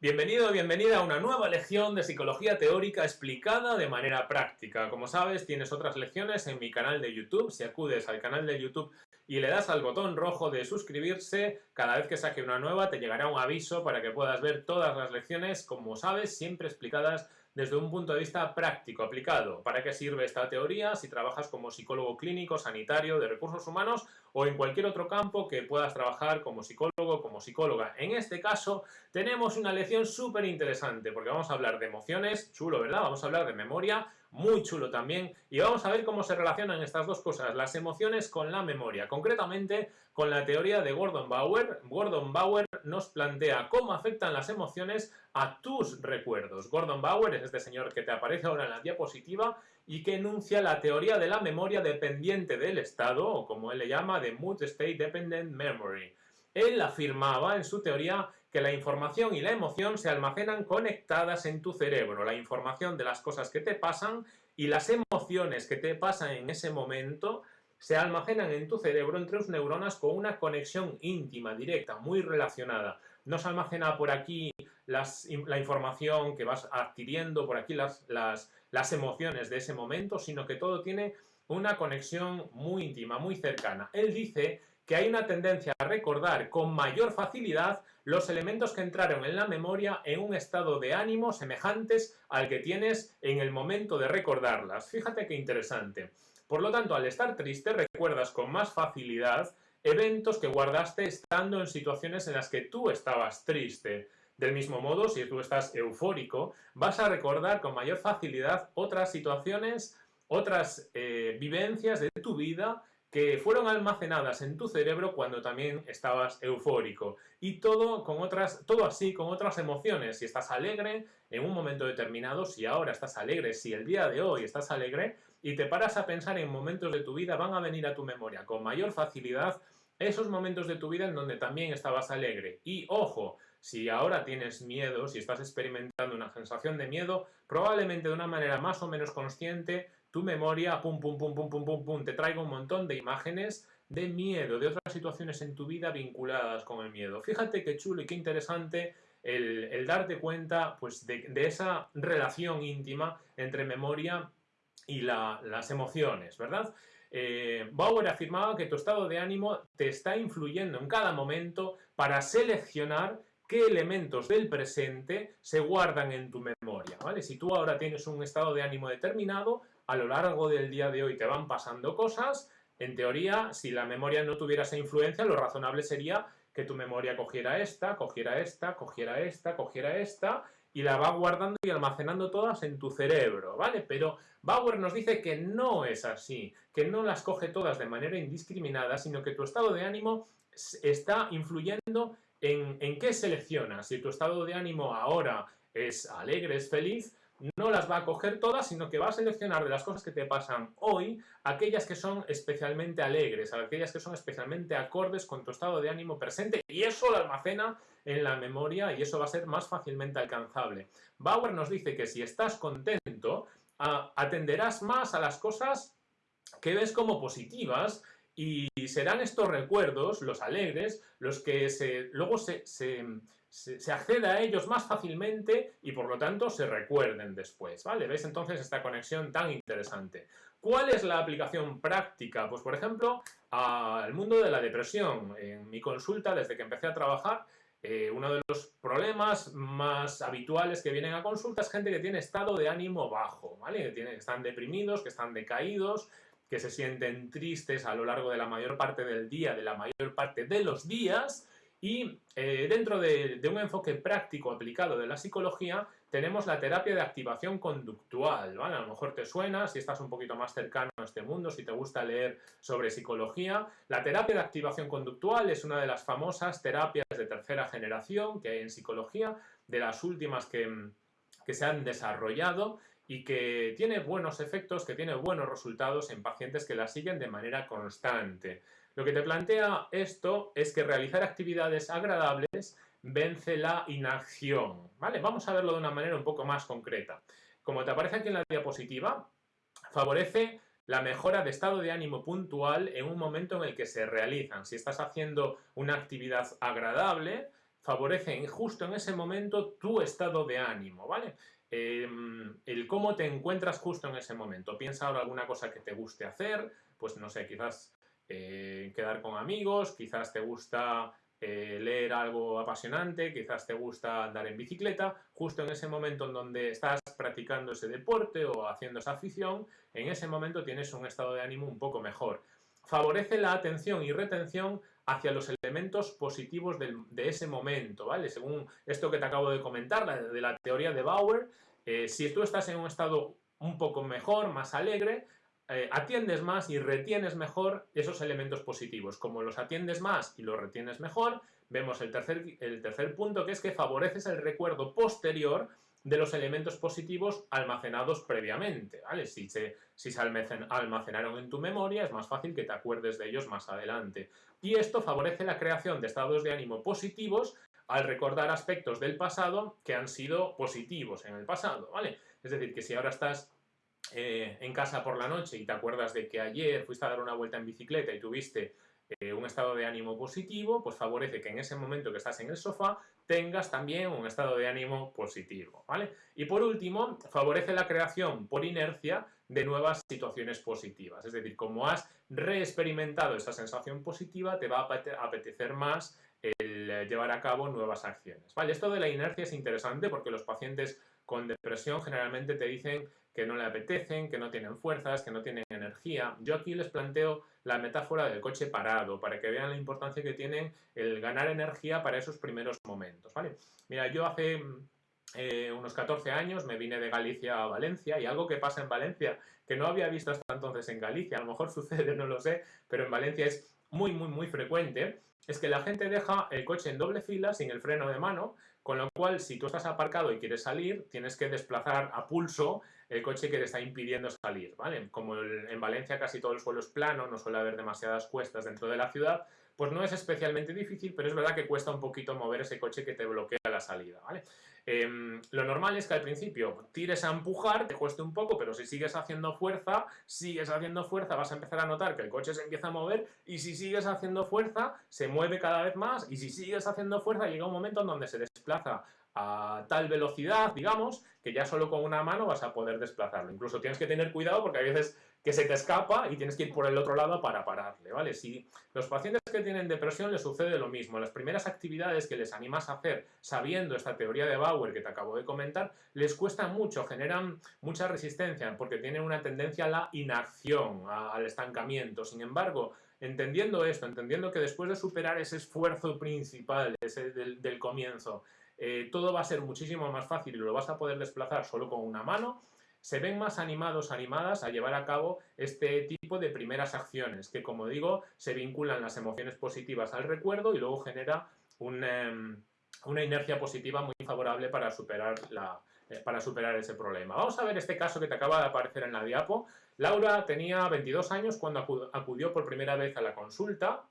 Bienvenido bienvenida a una nueva lección de psicología teórica explicada de manera práctica. Como sabes, tienes otras lecciones en mi canal de YouTube. Si acudes al canal de YouTube y le das al botón rojo de suscribirse, cada vez que saque una nueva te llegará un aviso para que puedas ver todas las lecciones, como sabes, siempre explicadas desde un punto de vista práctico, aplicado. ¿Para qué sirve esta teoría si trabajas como psicólogo clínico, sanitario, de recursos humanos o en cualquier otro campo que puedas trabajar como psicólogo, como psicóloga? En este caso tenemos una lección súper interesante porque vamos a hablar de emociones, chulo, ¿verdad? Vamos a hablar de memoria, muy chulo también, y vamos a ver cómo se relacionan estas dos cosas, las emociones con la memoria, concretamente con la teoría de Gordon Bauer. Gordon Bauer nos plantea cómo afectan las emociones a tus recuerdos. Gordon Bauer es este señor que te aparece ahora en la diapositiva y que enuncia la teoría de la memoria dependiente del estado, o como él le llama, de Mood State Dependent Memory. Él afirmaba en su teoría que la información y la emoción se almacenan conectadas en tu cerebro, la información de las cosas que te pasan y las emociones que te pasan en ese momento se almacenan en tu cerebro entre tus neuronas con una conexión íntima, directa, muy relacionada. No se almacena por aquí la información que vas adquiriendo, por aquí las, las, las emociones de ese momento, sino que todo tiene una conexión muy íntima, muy cercana. Él dice que hay una tendencia a recordar con mayor facilidad los elementos que entraron en la memoria en un estado de ánimo semejantes al que tienes en el momento de recordarlas. Fíjate qué interesante. Por lo tanto, al estar triste, recuerdas con más facilidad eventos que guardaste estando en situaciones en las que tú estabas triste. Del mismo modo, si tú estás eufórico, vas a recordar con mayor facilidad otras situaciones, otras eh, vivencias de tu vida que fueron almacenadas en tu cerebro cuando también estabas eufórico. Y todo, con otras, todo así, con otras emociones. Si estás alegre en un momento determinado, si ahora estás alegre, si el día de hoy estás alegre, y te paras a pensar en momentos de tu vida, van a venir a tu memoria con mayor facilidad esos momentos de tu vida en donde también estabas alegre. Y ojo, si ahora tienes miedo, si estás experimentando una sensación de miedo, probablemente de una manera más o menos consciente, tu memoria, pum, pum, pum, pum, pum, pum, pum, te traiga un montón de imágenes de miedo, de otras situaciones en tu vida vinculadas con el miedo. Fíjate qué chulo y qué interesante el, darte cuenta pues, de, esa relación íntima entre memoria y las emociones, ¿verdad? Eh, Bauer afirmaba que tu estado de ánimo te está influyendo en cada momento para seleccionar qué elementos del presente se guardan en tu memoria, ¿vale? Si tú ahora tienes un estado de ánimo determinado, a lo largo del día de hoy te van pasando cosas, en teoría, si la memoria no tuviera esa influencia, lo razonable sería que tu memoria cogiera esta, cogiera esta, cogiera esta, cogiera esta, y la va guardando y almacenando todas en tu cerebro, ¿vale? Pero Bauer nos dice que no es así, que no las coge todas de manera indiscriminada, sino que tu estado de ánimo está influyendo en, qué seleccionas. Si tu estado de ánimo ahora es alegre, es feliz, no las va a coger todas, sino que va a seleccionar de las cosas que te pasan hoy, aquellas que son especialmente alegres, aquellas que son especialmente acordes con tu estado de ánimo presente, y eso lo almacena en la memoria y eso va a ser más fácilmente alcanzable. Bauer nos dice que si estás contento, atenderás más a las cosas que ves como positivas y serán estos recuerdos, los alegres, los que luego se, se, acceda a ellos más fácilmente y por lo tanto se recuerden después, ¿vale? ¿Ves entonces esta conexión tan interesante? ¿Cuál es la aplicación práctica? Pues por ejemplo, al mundo de la depresión. En mi consulta, desde que empecé a trabajar, eh, uno de los problemas más habituales que vienen a consulta es gente que tiene estado de ánimo bajo, ¿vale? Que están deprimidos, que están decaídos, que se sienten tristes a lo largo de la mayor parte del día, de la mayor parte de los días, y eh, dentro de, un enfoque práctico aplicado de la psicología, tenemos la terapia de activación conductual, ¿vale? A lo mejor te suena, si estás un poquito más cercano a este mundo, si te gusta leer sobre psicología. La terapia de activación conductual es una de las famosas terapias de tercera generación que hay en psicología, de las últimas que, que se han desarrollado y que tiene buenos efectos, que tiene buenos resultados en pacientes que la siguen de manera constante. Lo que te plantea esto es que realizar actividades agradables vence la inacción. ¿vale? Vamos a verlo de una manera un poco más concreta. Como te aparece aquí en la diapositiva, favorece la mejora de estado de ánimo puntual en un momento en el que se realizan. Si estás haciendo una actividad agradable, favorecen justo en ese momento tu estado de ánimo, ¿vale? Em, el cómo te encuentras justo en ese momento. Piensa ahora alguna cosa que te guste hacer, pues no sé, quizás eh, quedar con amigos, quizás te gusta eh, leer algo apasionante, quizás te gusta andar en bicicleta, justo en ese momento en donde estás practicando ese deporte o haciendo esa afición, en ese momento tienes un estado de ánimo un poco mejor. Favorece la atención y retención hacia los elementos positivos de ese momento, ¿vale? Según esto que te acabo de comentar, de la teoría de Bauer, eh, si tú estás en un estado un poco mejor, más alegre, eh, atiendes más y retienes mejor esos elementos positivos. Como los atiendes más y los retienes mejor, vemos el tercer, el tercer punto que es que favoreces el recuerdo posterior de los elementos positivos almacenados previamente, ¿vale? Si se, si se almacenaron en tu memoria, es más fácil que te acuerdes de ellos más adelante. Y esto favorece la creación de estados de ánimo positivos al recordar aspectos del pasado que han sido positivos en el pasado, ¿vale? Es decir, que si ahora estás eh, en casa por la noche y te acuerdas de que ayer fuiste a dar una vuelta en bicicleta y tuviste eh, un estado de ánimo positivo, pues favorece que en ese momento que estás en el sofá tengas también un estado de ánimo positivo, ¿vale? Y por último, favorece la creación por inercia de nuevas situaciones positivas, es decir, como has reexperimentado esa sensación positiva, te va a apetecer más el llevar a cabo nuevas acciones, ¿vale? Esto de la inercia es interesante porque los pacientes con depresión generalmente te dicen que no le apetecen, que no tienen fuerzas, que no tienen energía. Yo aquí les planteo la metáfora del coche parado, para que vean la importancia que tienen el ganar energía para esos primeros momentos, ¿vale? Mira, yo hace eh, unos 14 años me vine de Galicia a Valencia y algo que pasa en Valencia que no había visto hasta entonces en Galicia, a lo mejor sucede, no lo sé, pero en Valencia es muy, muy, muy frecuente, es que la gente deja el coche en doble fila sin el freno de mano, con lo cual si tú estás aparcado y quieres salir, tienes que desplazar a pulso el coche que te está impidiendo salir, ¿vale? Como en Valencia casi todo el suelo es plano, no suele haber demasiadas cuestas dentro de la ciudad, pues no es especialmente difícil, pero es verdad que cuesta un poquito mover ese coche que te bloquea la salida, ¿vale? Em, lo normal es que al principio tires a empujar, te cueste un poco, pero si sigues haciendo fuerza, sigues haciendo fuerza, vas a empezar a notar que el coche se empieza a mover y si sigues haciendo fuerza, se mueve cada vez más y si sigues haciendo fuerza, llega un momento en donde se desplaza a tal velocidad, digamos, que ya solo con una mano vas a poder desplazarlo. Incluso tienes que tener cuidado porque hay veces que se te escapa y tienes que ir por el otro lado para pararle, ¿vale? Si los pacientes que tienen depresión les sucede lo mismo, las primeras actividades que les animas a hacer sabiendo esta teoría de Bauer que te acabo de comentar, les cuesta mucho, generan mucha resistencia porque tienen una tendencia a la inacción, al estancamiento. Sin embargo, entendiendo esto, entendiendo que después de superar ese esfuerzo principal, ese del comienzo, eh, todo va a ser muchísimo más fácil y lo vas a poder desplazar solo con una mano, se ven más animados, animadas a llevar a cabo este tipo de primeras acciones, que como digo, se vinculan las emociones positivas al recuerdo y luego genera em, una inercia positiva muy favorable para superar, eh, para superar ese problema. Vamos a ver este caso que te acaba de aparecer en la diapo. Laura tenía 22 años cuando acudió por primera vez a la consulta.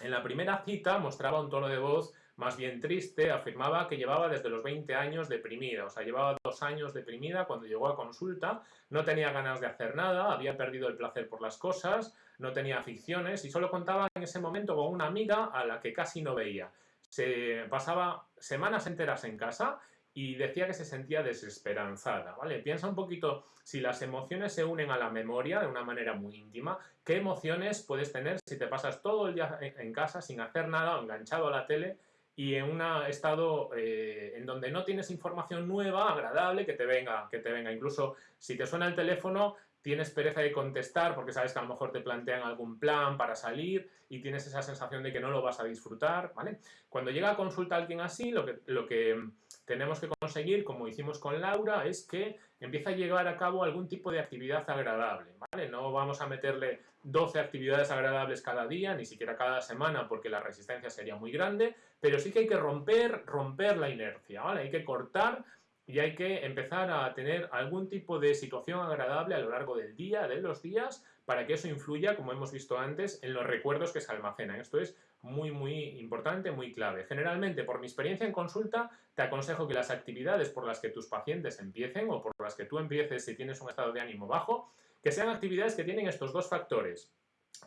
En la primera cita mostraba un tono de voz más bien triste, afirmaba que llevaba desde los 20 años deprimida, o sea, llevaba dos años deprimida cuando llegó a consulta, no tenía ganas de hacer nada, había perdido el placer por las cosas, no tenía aficiones y solo contaba en ese momento con una amiga a la que casi no veía. Se pasaba semanas enteras en casa y decía que se sentía desesperanzada, ¿vale? Piensa un poquito, si las emociones se unen a la memoria de una manera muy íntima, ¿qué emociones puedes tener si te pasas todo el día en casa sin hacer nada, enganchado a la tele y en un estado eh, en donde no tienes información nueva, agradable, que te venga, que te venga. Incluso si te suena el teléfono, tienes pereza de contestar porque sabes que a lo mejor te plantean algún plan para salir y tienes esa sensación de que no lo vas a disfrutar, ¿vale? Cuando llega a consulta alguien así, lo que, lo que tenemos que conseguir, como hicimos con Laura, es que empiece a llevar a cabo algún tipo de actividad agradable. No vamos a meterle 12 actividades agradables cada día, ni siquiera cada semana, porque la resistencia sería muy grande, pero sí que hay que romper, romper la inercia. Hay que cortar y hay que empezar a tener algún tipo de situación agradable a lo largo del día, de los días, para que eso influya, como hemos visto antes, en los recuerdos que se almacenan. Esto es muy, muy importante, muy clave. Generalmente, por mi experiencia en consulta, te aconsejo que las actividades por las que tus pacientes empiecen o por las que tú empieces si tienes un estado de ánimo bajo, que sean actividades que tienen estos dos factores,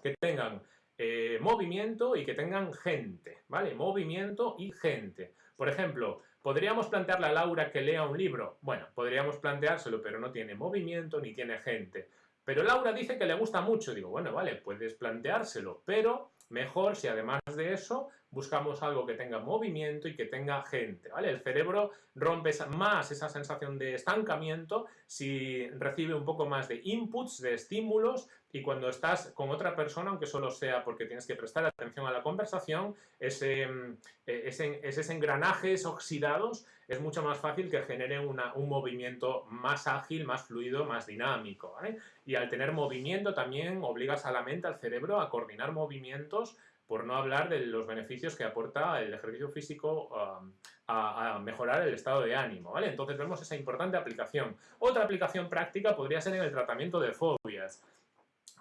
que tengan eh, movimiento y que tengan gente, ¿vale? Movimiento y gente. Por ejemplo, ¿podríamos plantearle a Laura que lea un libro? Bueno, podríamos planteárselo, pero no tiene movimiento ni tiene gente. Pero Laura dice que le gusta mucho. Digo, bueno, vale, puedes planteárselo, pero mejor si además de eso buscamos algo que tenga movimiento y que tenga gente, ¿vale? El cerebro rompe más esa sensación de estancamiento si recibe un poco más de inputs, de estímulos, y cuando estás con otra persona, aunque solo sea porque tienes que prestar atención a la conversación, ese, mm, e, ese, esos engranajes oxidados es mucho más fácil que generen un movimiento más ágil, más fluido, más dinámico. ¿vale? Y al tener movimiento también obligas a la mente, al cerebro, a coordinar movimientos por no hablar de los beneficios que aporta el ejercicio físico um, a, mejorar el estado de ánimo, ¿vale? Entonces vemos esa importante aplicación. Otra aplicación práctica podría ser en el tratamiento de fobias.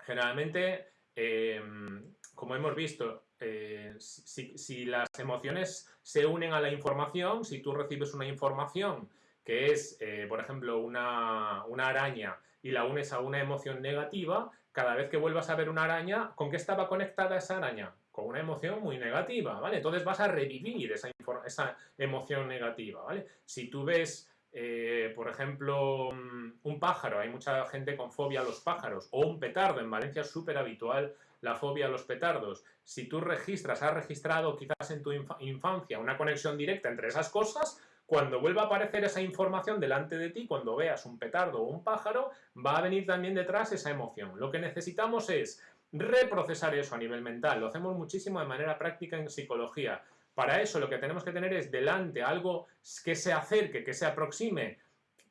Generalmente, em, como hemos visto, eh, si, las emociones se unen a la información, si tú recibes una información que es, eh, por ejemplo, una, una araña y la unes a una emoción negativa, cada vez que vuelvas a ver una araña, ¿con qué estaba conectada esa araña? Con una emoción muy negativa, ¿vale? Entonces vas a revivir esa, emoción negativa, ¿vale? Si tú ves, eh, por ejemplo, mm, un pájaro, hay mucha gente con fobia a los pájaros, o un petardo, en Valencia es súper habitual la fobia a los petardos. Si tú registras, has registrado quizás en tu infancia una conexión directa entre esas cosas, cuando vuelva a aparecer esa información delante de ti, cuando veas un petardo o un pájaro, va a venir también detrás esa emoción. Lo que necesitamos es reprocesar eso a nivel mental. Lo hacemos muchísimo de manera práctica en psicología. Para eso lo que tenemos que tener es delante algo que se acerque, que se aproxime,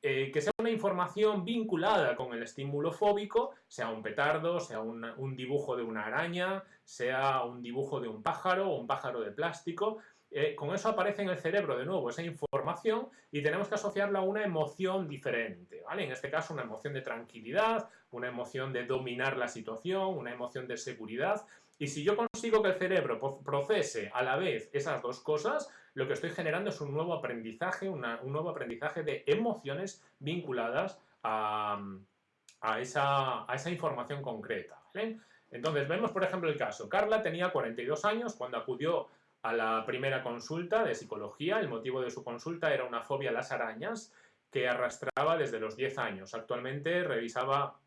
eh, que sea una información vinculada con el estímulo fóbico, sea un petardo, sea un dibujo de una araña, sea un dibujo de un pájaro o un pájaro de plástico, eh, con eso aparece en el cerebro de nuevo esa información y tenemos que asociarla a una emoción diferente, ¿vale? En este caso una emoción de tranquilidad, una emoción de dominar la situación, una emoción de seguridad. Y si yo consigo que el cerebro procese a la vez esas dos cosas, lo que estoy generando es un nuevo aprendizaje, un nuevo aprendizaje de emociones vinculadas a, esa, a esa, información concreta. Entonces, vemos por ejemplo el caso. Carla tenía 42 años cuando acudió a la primera consulta de psicología. El motivo de su consulta era una fobia a las arañas que arrastraba desde los 10 años. Actualmente revisaba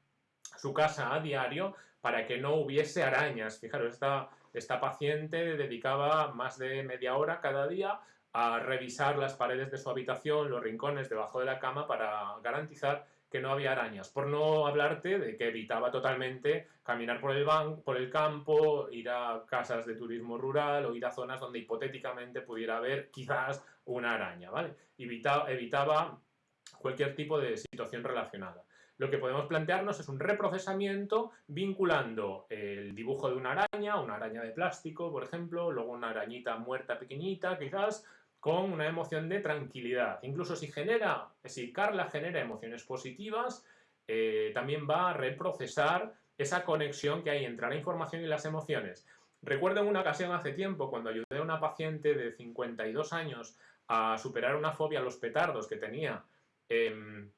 su casa a diario para que no hubiese arañas. Fijaros, esta, esta paciente dedicaba más de media hora cada día a revisar las paredes de su habitación, los rincones debajo de la cama para garantizar que no había arañas, por no hablarte de que evitaba totalmente caminar por el, por el campo, ir a casas de turismo rural o ir a zonas donde hipotéticamente pudiera haber quizás una araña, ¿vale? Evitaba, evitaba cualquier tipo de situación relacionada. Lo que podemos plantearnos es un reprocesamiento vinculando el dibujo de una araña, una araña de plástico, por ejemplo, luego una arañita muerta pequeñita, quizás, con una emoción de tranquilidad. Incluso si genera, si Carla genera emociones positivas, eh, también va a reprocesar esa conexión que hay entre la información y las emociones. Recuerdo en una ocasión hace tiempo cuando ayudé a una paciente de 52 años a superar una fobia a los petardos que tenía, em,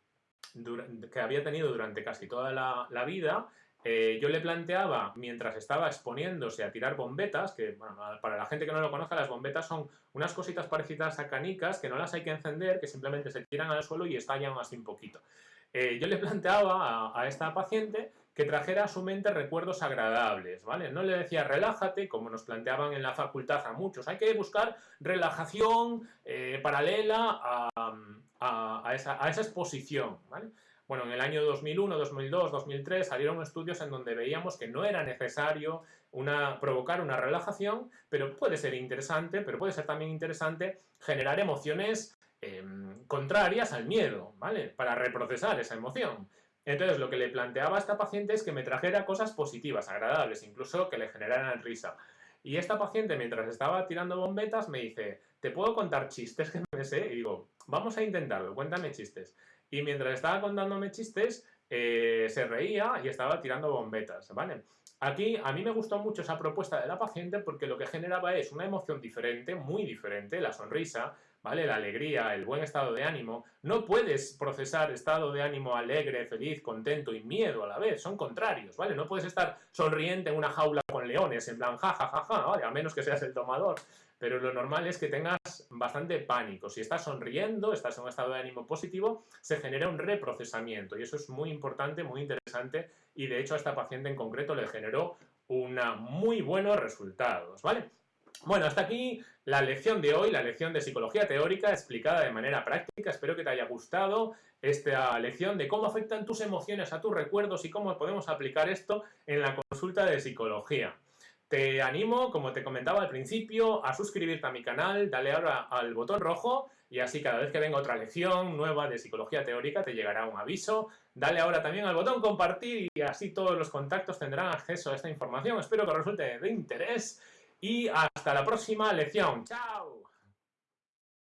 que había tenido durante casi toda la vida, eh, yo le planteaba, mientras estaba exponiéndose a tirar bombetas, que para la gente que no lo conozca, las bombetas son unas cositas parecidas a canicas que no las hay que encender, que simplemente se tiran al suelo y estallan así un poquito. Eh, yo le planteaba a, esta paciente que trajera a su mente recuerdos agradables, ¿vale? No le decía relájate, como nos planteaban en la facultad a muchos, hay que buscar relajación eh, paralela a, esa, a esa exposición, ¿vale? Bueno, en el año 2001, 2002, 2003 salieron estudios en donde veíamos que no era necesario una, provocar una relajación, pero puede ser interesante, pero puede ser también interesante generar emociones em, contrarias al miedo, ¿vale? Para reprocesar esa emoción. Entonces, lo que le planteaba a esta paciente es que me trajera cosas positivas, agradables, incluso que le generaran risa. Y esta paciente, mientras estaba tirando bombetas, me dice, ¿te puedo contar chistes que me sé? Y digo, vamos a intentarlo, cuéntame chistes. Y mientras estaba contándome chistes, eh, se reía y estaba tirando bombetas, ¿vale? Aquí a mí me gustó mucho esa propuesta de la paciente porque lo que generaba es una emoción diferente, muy diferente, la sonrisa, ¿vale? La alegría, el buen estado de ánimo. No puedes procesar estado de ánimo alegre, feliz, contento y miedo a la vez, son contrarios, ¿vale? No puedes estar sonriente en una jaula con leones, en plan ja, ja, ja. A menos que seas el tomador. pero lo normal es que tengas bastante pánico. Si estás sonriendo, estás en un estado de ánimo positivo, se genera un reprocesamiento y eso es muy importante, muy interesante y de hecho a esta paciente en concreto le generó una muy buenos resultados, ¿vale? Bueno, hasta aquí la lección de hoy, la lección de psicología teórica explicada de manera práctica. Espero que te haya gustado esta lección de cómo afectan tus emociones a tus recuerdos y cómo podemos aplicar esto en la consulta de psicología. Te animo, como te comentaba al principio, a suscribirte a mi canal, dale ahora al botón rojo y así cada vez que venga otra lección nueva de psicología teórica te llegará un aviso. Dale ahora también al botón compartir y así todos los contactos tendrán acceso a esta información. Espero que resulte de interés y hasta la próxima lección. ¡Chao!